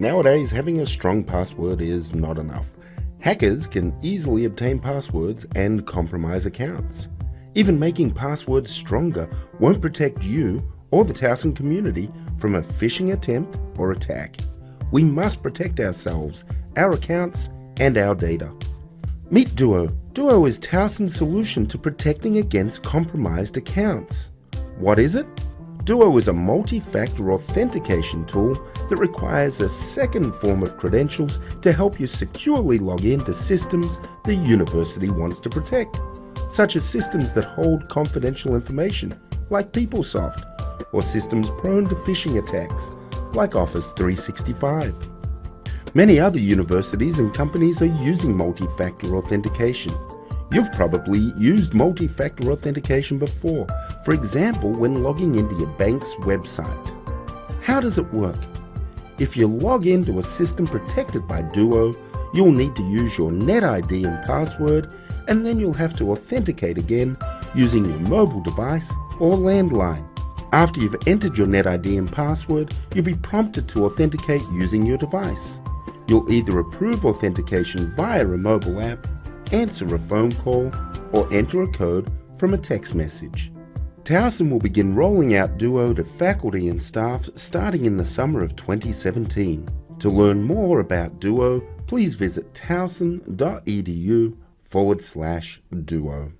Nowadays, having a strong password is not enough. Hackers can easily obtain passwords and compromise accounts. Even making passwords stronger won't protect you or the Towson community from a phishing attempt or attack. We must protect ourselves, our accounts, and our data. Meet Duo. Duo is Towson's solution to protecting against compromised accounts. What is it? Duo is a multi-factor authentication tool that requires a second form of credentials to help you securely log into systems the university wants to protect, such as systems that hold confidential information, like PeopleSoft, or systems prone to phishing attacks, like Office 365. Many other universities and companies are using multi-factor authentication. You've probably used multi-factor authentication before, for example when logging into your bank's website. How does it work? If you log into a system protected by Duo, you'll need to use your NetID and password and then you'll have to authenticate again using your mobile device or landline. After you've entered your NetID and password, you'll be prompted to authenticate using your device. You'll either approve authentication via a mobile app, answer a phone call, or enter a code from a text message. Towson will begin rolling out Duo to faculty and staff starting in the summer of 2017. To learn more about Duo, please visit towson.edu forward slash duo.